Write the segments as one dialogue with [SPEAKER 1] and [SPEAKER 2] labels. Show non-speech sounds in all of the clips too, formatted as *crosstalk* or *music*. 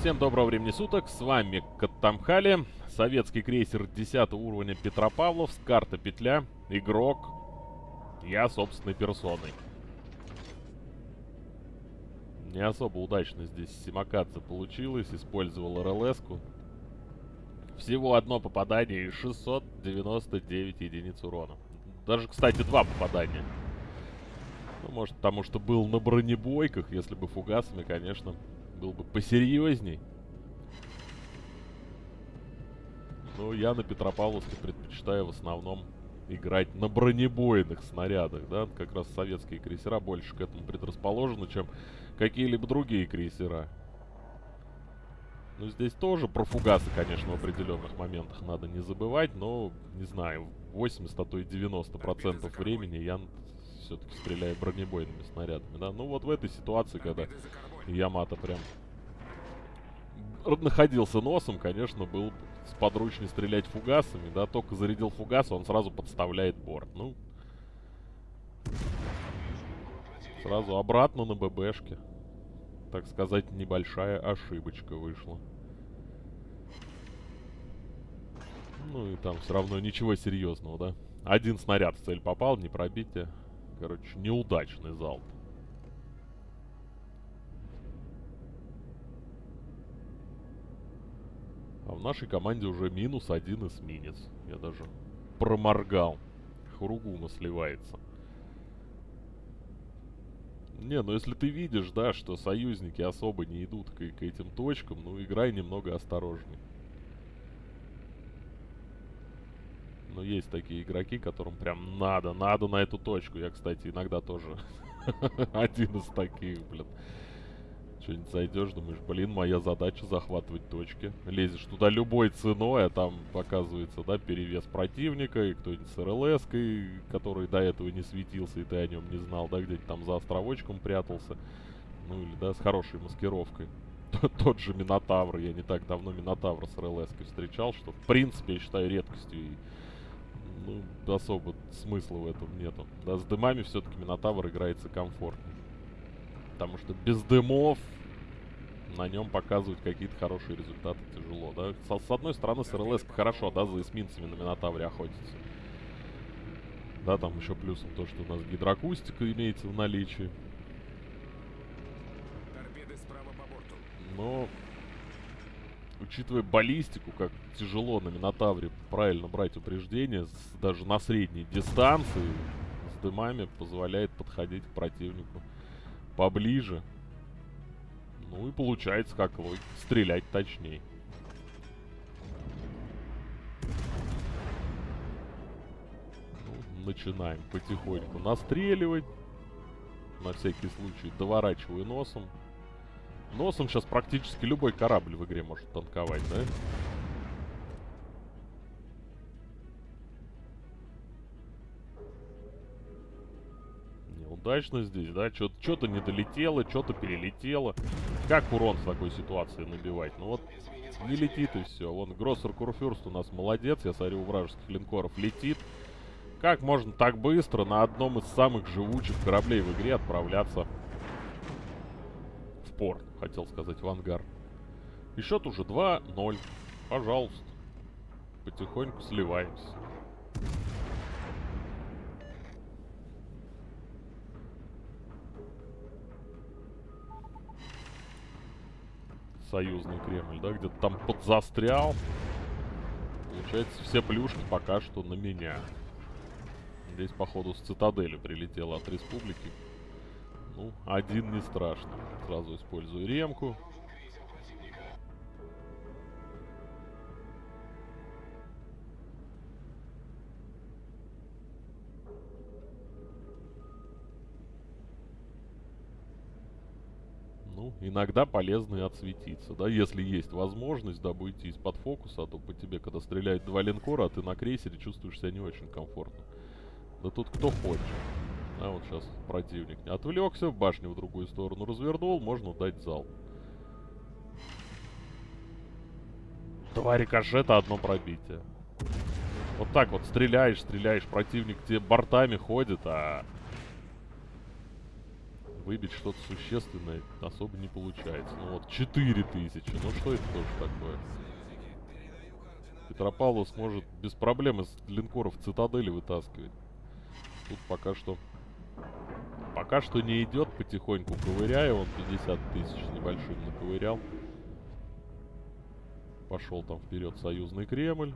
[SPEAKER 1] Всем доброго времени суток, с вами Каттамхали, советский крейсер 10 уровня Петропавловск, карта петля, игрок, я собственной персоной. Не особо удачно здесь Симакадзе получилось, использовал РЛС-ку. Всего одно попадание и 699 единиц урона. Даже, кстати, два попадания. Ну, может, потому что был на бронебойках, если бы фугасами, конечно, был бы посерьезней. Но я на Петропавловске предпочитаю в основном играть на бронебойных снарядах, да, как раз советские крейсера больше к этому предрасположены, чем какие-либо другие крейсера. Ну, здесь тоже про фугасы, конечно, в определенных моментах надо не забывать, но, не знаю, 80, а то и 90% времени я все-таки стреляю бронебойными снарядами, да. Ну, вот в этой ситуации, когда Ямато прям находился носом, конечно, был сподручнее стрелять фугасами, да, только зарядил фугас, он сразу подставляет борт. Ну, сразу обратно на ББшке. Так сказать, небольшая ошибочка вышла. Ну и там все равно ничего серьезного, да. Один снаряд в цель попал, не пробитие. Короче, неудачный залп. А в нашей команде уже минус один эсминец. Я даже проморгал. Хуругума сливается. Не, ну если ты видишь, да, что союзники особо не идут к, к этим точкам, ну играй немного осторожней. Но есть такие игроки, которым прям надо, надо на эту точку. Я, кстати, иногда тоже *laughs* один из таких, блин. Что-нибудь зайдешь, думаешь, блин, моя задача захватывать точки. Лезешь туда любой ценой, а там показывается, да, перевес противника, и кто-нибудь с РЛС, который до этого не светился, и ты о нем не знал, да, где-нибудь там за островочком прятался. Ну или, да, с хорошей маскировкой. *laughs* Тот же Минотавр, я не так давно Минотавра с РЛС встречал, что в принципе я считаю редкостью и ну, особо смысла в этом нету. Да, с дымами все-таки Минотавр играется комфортнее. Потому что без дымов на нем показывать какие-то хорошие результаты тяжело, да. С, с одной стороны, с РЛС хорошо, да, за эсминцами на Минотавре охотиться. Да, там еще плюсом то, что у нас гидроакустика имеется в наличии. Но, учитывая баллистику, как тяжело на Минотавре правильно брать упреждение, с, даже на средней дистанции, с дымами позволяет подходить к противнику поближе. Ну и получается, как вы, стрелять точнее. Ну, начинаем потихоньку настреливать. На всякий случай доворачиваю носом. Носом сейчас практически любой корабль в игре может танковать, да? удачно здесь, да? Что-то не долетело, что-то перелетело. Как урон в такой ситуации набивать? Ну вот, не летит и все. Вон, Гроссер Курфюрст у нас молодец. Я смотрю, у вражеских линкоров летит. Как можно так быстро на одном из самых живучих кораблей в игре отправляться в порт? Хотел сказать, в ангар. И счет уже 2-0. Пожалуйста. Потихоньку сливаемся. Союзный Кремль, да, где-то там подзастрял. Получается, все плюшки пока что на меня. Здесь, походу, с цитадели прилетело от республики. Ну, один не страшно. Сразу использую ремку. Ну, иногда полезно и отсветиться, да, если есть возможность, дабы уйти из-под фокуса, а то по тебе, когда стреляют два линкора, а ты на крейсере чувствуешь себя не очень комфортно. Да тут кто хочет. А вот сейчас противник не отвлекся, башню в другую сторону развернул, можно дать зал. Два рикошета, одно пробитие. Вот так вот стреляешь, стреляешь, противник тебе бортами ходит, а выбить что-то существенное особо не получается. Ну вот 4000, ну что это тоже такое? Петропавловск может без проблем из линкоров цитадели вытаскивать. Тут пока что... Пока что не идет потихоньку, ковыряя. Он 50 тысяч небольшим наковырял. Пошел там вперед союзный Кремль.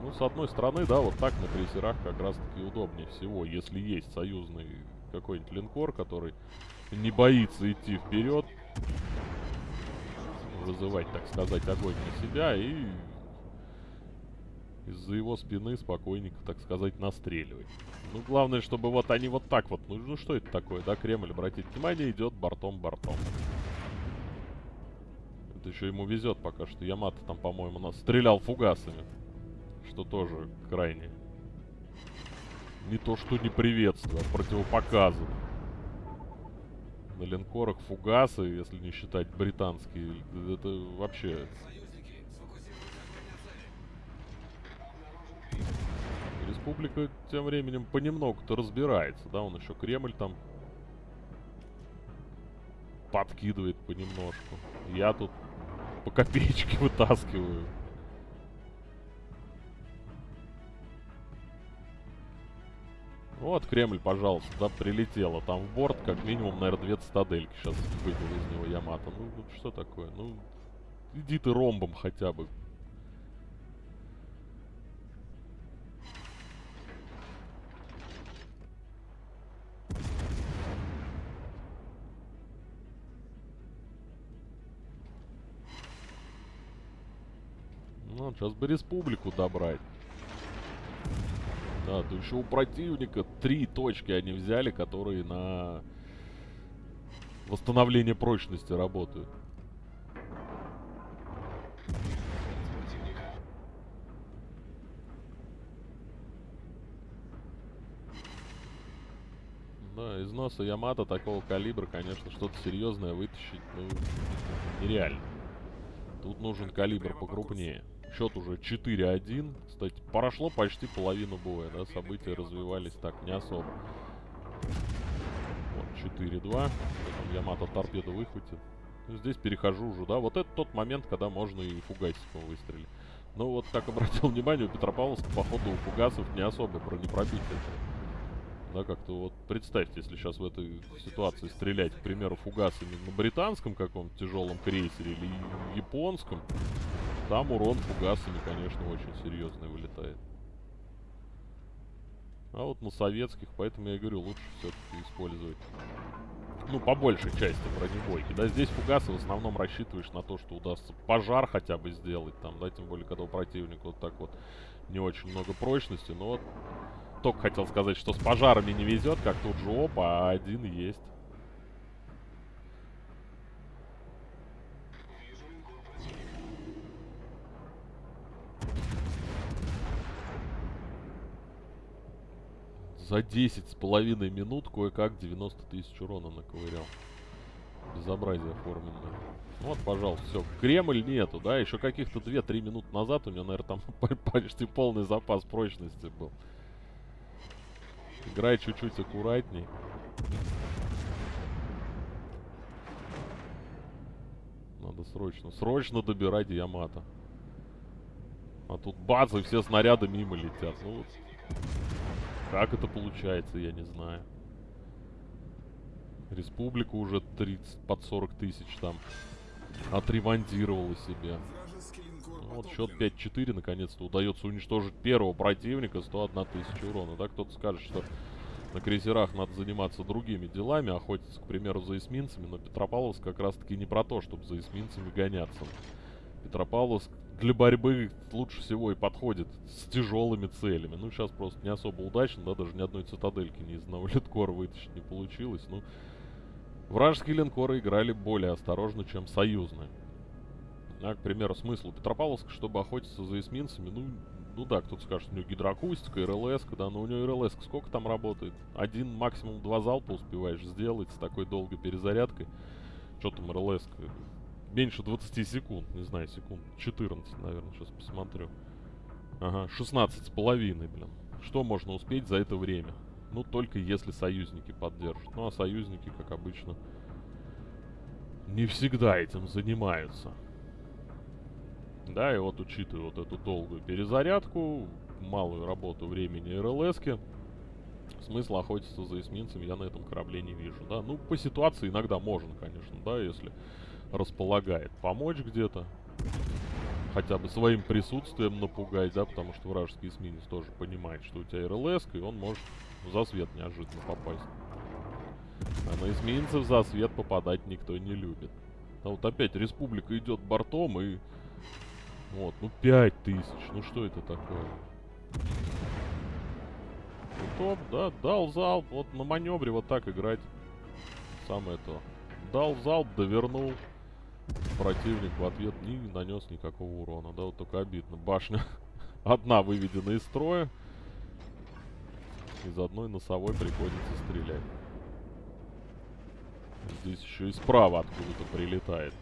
[SPEAKER 1] Ну, с одной стороны, да, вот так на крейсерах как раз-таки удобнее всего, если есть союзный какой-нибудь линкор, который не боится идти вперед, вызывать, так сказать, огонь на себя и из-за его спины спокойненько, так сказать, настреливать. Ну, главное, чтобы вот они вот так вот, ну, ну что это такое, да, Кремль, обратите внимание, идет бортом-бортом. Это еще ему везет пока что. Ямато там, по-моему, нас стрелял фугасами что тоже крайне не то что не приветствую, а противопоказано. На линкорах фугасы, если не считать британские, это вообще... Республика тем временем понемногу-то разбирается, да, он еще Кремль там подкидывает понемножку. Я тут по копеечке *laughs* вытаскиваю. Вот Кремль, пожалуйста, да, прилетело. Там в борт как минимум, наверное, две цитадельки сейчас выбил из него Ямато. Ну, вот что такое? Ну, иди ты ромбом хотя бы. Ну, сейчас бы республику добрать. Да, то еще у противника три точки они взяли, которые на восстановление прочности работают. Да, из носа Ямато такого калибра, конечно, что-то серьезное вытащить, ну, нереально. Тут нужен калибр покрупнее. Счет уже 4-1. Кстати, прошло почти половину боя, да, события развивались так не особо. Вот, 4-2. Ямато торпеду выхватит. Здесь перехожу уже, да. Вот это тот момент, когда можно и фугасиком выстрелить. Но вот, как обратил *laughs* внимание, у Петропавловска, походу, у фугасов не особо бронепробитие. Да, как-то вот представьте, если сейчас в этой ситуации стрелять, к примеру, фугасами на британском каком-то тяжелом крейсере или японском, там урон фугасами, конечно, очень серьезный вылетает. А вот на советских, поэтому я говорю, лучше все-таки использовать. Ну, по большей части бронебойки. Да, здесь фугасы в основном рассчитываешь на то, что удастся пожар хотя бы сделать там, да, тем более, когда у противника вот так вот не очень много прочности. Но вот только хотел сказать, что с пожарами не везет, как тут же опа, а один есть. За 10 с половиной минут кое-как 90 тысяч урона наковырял. Безобразие оформленное. Вот, пожалуйста, все. Кремль нету, да? Еще каких-то 2-3 минуты назад у меня, наверное, там *laughs* почти полный запас прочности был. Играй чуть-чуть аккуратней. Надо срочно, срочно добирать Ямато. А тут бац, и все снаряды мимо летят. Ну вот. Как это получается, я не знаю. Республика уже 30, под 40 тысяч там отремонтировала себе. Ну, вот счет 5-4 наконец-то удается уничтожить первого противника, 101 тысяча урона. Да, кто-то скажет, что на крейсерах надо заниматься другими делами, охотиться, к примеру, за эсминцами, но Петропавловск как раз-таки не про то, чтобы за эсминцами гоняться. Петропавловск для борьбы лучше всего и подходит с тяжелыми целями. Ну, сейчас просто не особо удачно, да, даже ни одной цитадельки ни из одного *laughs* линкора вытащить не получилось. Ну, вражеские линкоры играли более осторожно, чем союзные. А, к примеру, смысл Петропавловска, чтобы охотиться за эсминцами, ну, ну да, кто-то скажет, у него гидроакустика, РЛС, да, но у него РЛС сколько там работает? Один, максимум два залпа успеваешь сделать с такой долгой перезарядкой. Что там РЛС? Меньше 20 секунд. Не знаю, секунд 14, наверное, сейчас посмотрю. Ага, 16 с половиной, блин. Что можно успеть за это время? Ну, только если союзники поддержат. Ну, а союзники, как обычно, не всегда этим занимаются. Да, и вот учитывая вот эту долгую перезарядку, малую работу времени РЛСки, смысла охотиться за эсминцами я на этом корабле не вижу, да. Ну, по ситуации иногда можно, конечно, да, если располагает помочь где-то. Хотя бы своим присутствием напугать, да, потому что вражеский эсминец тоже понимает, что у тебя РЛС, и он может за свет неожиданно попасть. А на эсминцев за свет попадать никто не любит. А вот опять республика идет бортом и... Вот, ну 5000, ну что это такое? Ну, топ, да, дал залп, вот на маневре вот так играть. Самое то. Дал залп, довернул. Противник в ответ не нанес никакого урона, да, вот только обидно. Башня *laughs* одна выведена из строя. Из одной носовой приходится стрелять. Здесь еще и справа откуда-то прилетает.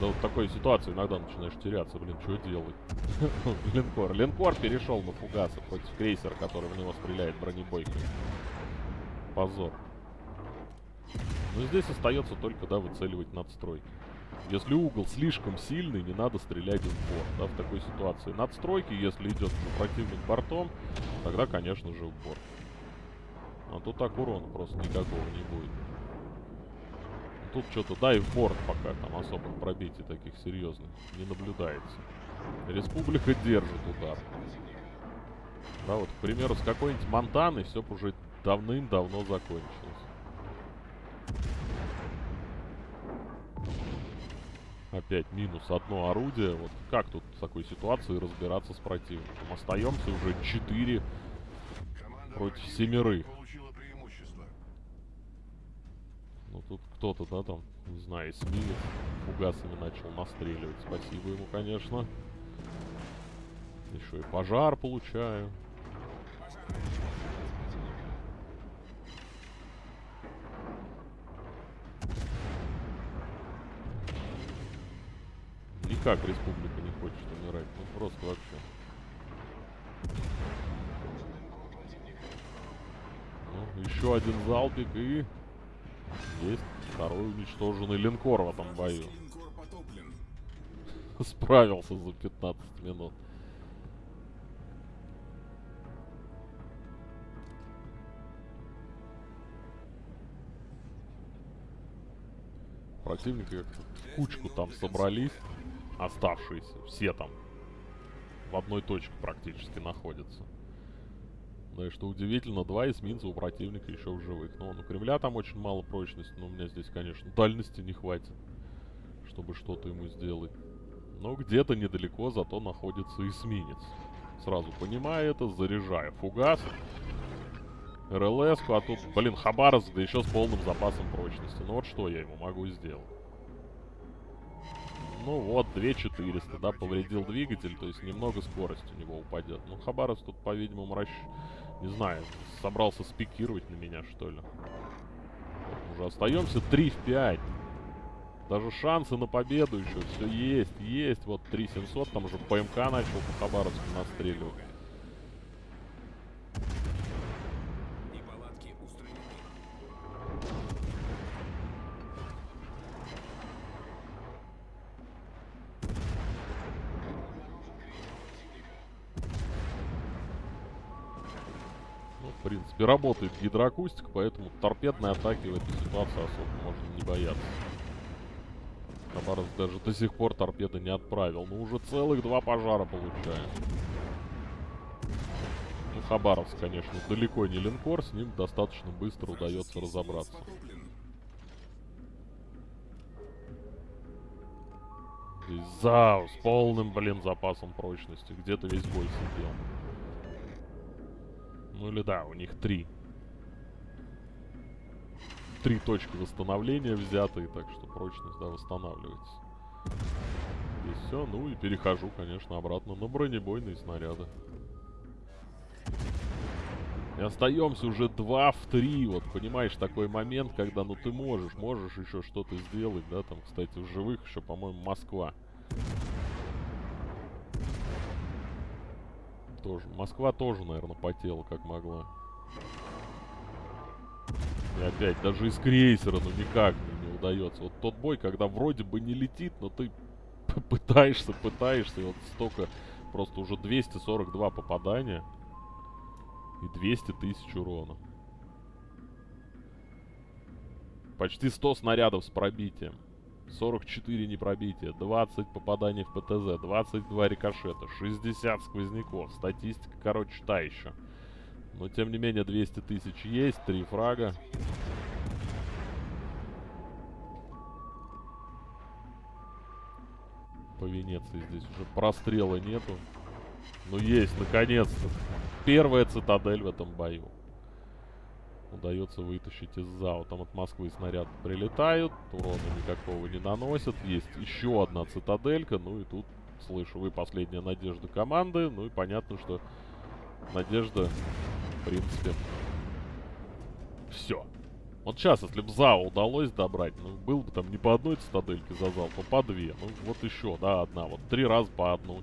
[SPEAKER 1] Да, вот такой ситуации иногда начинаешь теряться. Блин, что делать? *laughs* Линкор. Линкор перешел на фугасы против крейсера, который в него стреляет бронебойкой. Позор. Но здесь остается только, да, выцеливать надстройки. Если угол слишком сильный, не надо стрелять в борт, да, в такой ситуации. Надстройки, если идет противник бортом, тогда, конечно же, в борт. А тут так урона просто никакого не будет. Тут что-то, да, и в борт пока там особых пробитий таких серьезных не наблюдается. Республика держит удар. Да, вот, к примеру, с какой-нибудь Монтаны все уже давным-давно закончилось. Опять минус одно орудие. Вот как тут в такой ситуации разбираться с противником? Остаемся уже 4 против семерых. Ну тут кто-то, да, там, не знаю, эсминец фугасами начал настреливать. Спасибо ему, конечно. Еще и пожар получаю. никак республика не хочет умирать. Ну просто вообще. Ну, еще один залпик и... Есть второй уничтоженный линкор в этом бою. *laughs* Справился за 15 минут. Противники как-то кучку там собрались оставшиеся, все там в одной точке практически находятся. Ну и что удивительно, два эсминца у противника еще в живых. Ну, у Кремля там очень мало прочности, но у меня здесь, конечно, дальности не хватит, чтобы что-то ему сделать. Но где-то недалеко зато находится эсминец. Сразу понимаю это, заряжаю фугас. РЛС, а тут, блин, Хабаровск, да еще с полным запасом прочности. Ну вот что я ему могу сделать? Ну вот, 2400, да, повредил двигатель, то есть немного скорость у него упадет. Ну, Хабаровск тут, по-видимому, расщ... не знаю, собрался спикировать на меня, что ли. Уже остаемся 3 в 5. Даже шансы на победу еще все есть, есть. Вот 3700, там уже ПМК начал по Хабаровску настреливать. В принципе, работает гидроакустика, поэтому торпедной атаки в этой ситуации особо можно не бояться. Хабаровск даже до сих пор торпеды не отправил. Но уже целых два пожара получаем. Ну, Хабаровск, конечно, далеко не линкор, с ним достаточно быстро удается разобраться. Здесь с полным, блин, запасом прочности. Где-то весь бой сидел. Ну или да, у них три. Три точки восстановления взятые, так что прочность, да, восстанавливается. И все, ну и перехожу, конечно, обратно на бронебойные снаряды. И остаемся уже 2 в 3. Вот, понимаешь, такой момент, когда, ну, ты можешь, можешь еще что-то сделать, да, там, кстати, в живых еще, по-моему, Москва. Тоже. Москва тоже, наверное, потела, как могла. И опять, даже из крейсера, ну, никак не, не удается. Вот тот бой, когда вроде бы не летит, но ты *laughs* пытаешься, пытаешься, и вот столько, просто уже 242 попадания. И 200 тысяч урона. Почти 100 снарядов с пробитием. 44 непробития, 20 попаданий в ПТЗ, 22 рикошета, 60 сквозняков. Статистика, короче, та еще. Но, тем не менее, 200 тысяч есть, 3 фрага. По Венеции здесь уже прострела нету. Ну, есть, наконец-то. Первая цитадель в этом бою. Удается вытащить из зала. Там от Москвы снаряд прилетают. Урона никакого не наносят. Есть еще одна цитаделька. Ну и тут, слышу, вы последняя надежда команды. Ну и понятно, что надежда, в принципе, все. Вот сейчас, если бы ЗАО удалось добрать, ну, был бы там не по одной цитадельке за зал, то по две. Ну, вот еще, да, одна. Вот три раза по одной,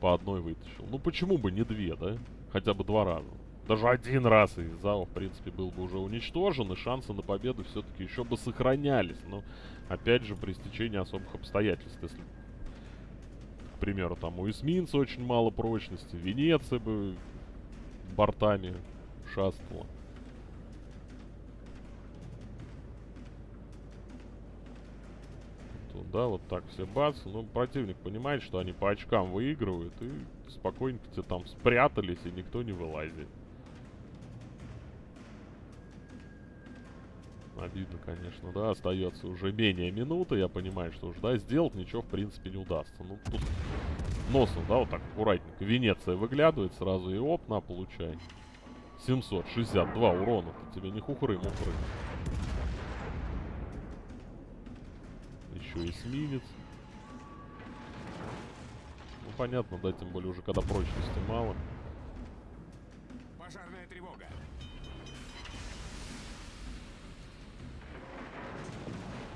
[SPEAKER 1] по одной вытащил. Ну, почему бы не две, да? Хотя бы два раза. Даже один раз и ЗАО, в принципе, был бы уже уничтожен, и шансы на победу все-таки еще бы сохранялись. Но, опять же, при стечении особых обстоятельств. Если, к примеру, там у эсминца очень мало прочности, Венеция бы бортами шастала. да, вот так все бац. Ну, противник понимает, что они по очкам выигрывают, и спокойненько тебе там спрятались, и никто не вылазит. Обидно, конечно, да, остается уже менее минуты, я понимаю, что уже, да, сделать ничего, в принципе, не удастся. Ну, тут носом, да, вот так аккуратненько. Венеция выглядывает сразу и оп, на, получай. 762 урона-то тебе не хухры-мухры. еще эсминец. Ну, понятно, да, тем более уже когда прочности мало.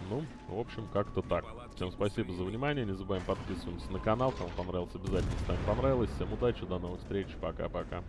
[SPEAKER 1] Ну, в общем, как-то так. Всем спасибо за внимание. Не забываем подписываться на канал. Кому понравился, обязательно ставим понравилось. Всем удачи, до новых встреч. Пока-пока.